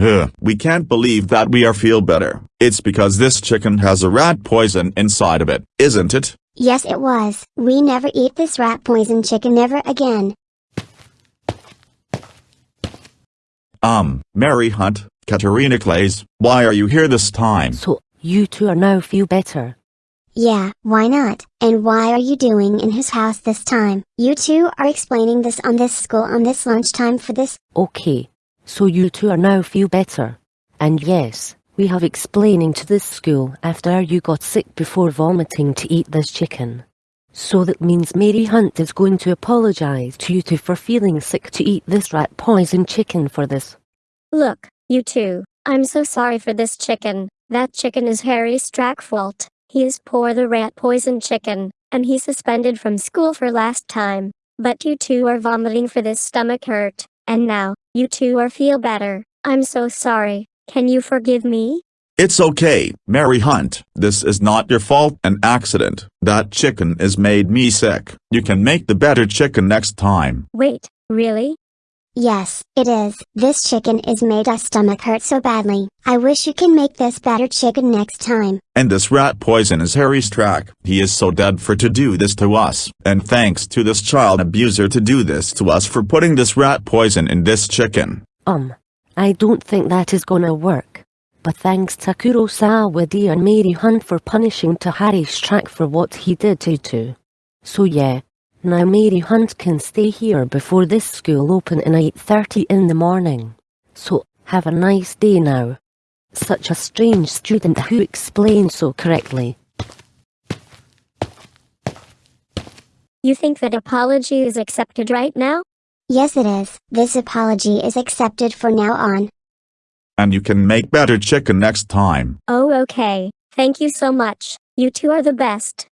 Ugh, we can't believe that we are feel better. It's because this chicken has a rat poison inside of it, isn't it? Yes, it was. We never eat this rat poison chicken ever again. Um, Mary Hunt, Katarina Claes, why are you here this time? So, you two are now feel better. Yeah, why not? And why are you doing in his house this time? You two are explaining this on this school on this lunchtime for this. Okay. So you two are now feel better. And yes, we have explaining to this school after you got sick before vomiting to eat this chicken. So that means Mary Hunt is going to apologize to you two for feeling sick to eat this rat poison chicken for this. Look, you two, I'm so sorry for this chicken. That chicken is Harry Strack fault. He is poor the rat poison chicken, and he suspended from school for last time. But you two are vomiting for this stomach hurt, and now, you two are feel better. I'm so sorry. Can you forgive me? It's okay, Mary Hunt. This is not your fault, an accident. That chicken is made me sick. You can make the better chicken next time. Wait, really? Yes, it is. This chicken is made us stomach hurt so badly. I wish you can make this better chicken next time. And this rat poison is Harry Strack. He is so dead for to do this to us. And thanks to this child abuser to do this to us for putting this rat poison in this chicken. Um, I don't think that is gonna work. But thanks to Kurosawa and Mary Hunt for punishing to Harry Strack for what he did to you two. So yeah, now Mary Hunt can stay here before this school open at 8.30 in the morning. So, have a nice day now. Such a strange student who explained so correctly. You think that apology is accepted right now? Yes, it is. This apology is accepted for now on. And you can make better chicken next time. Oh okay, thank you so much. You two are the best.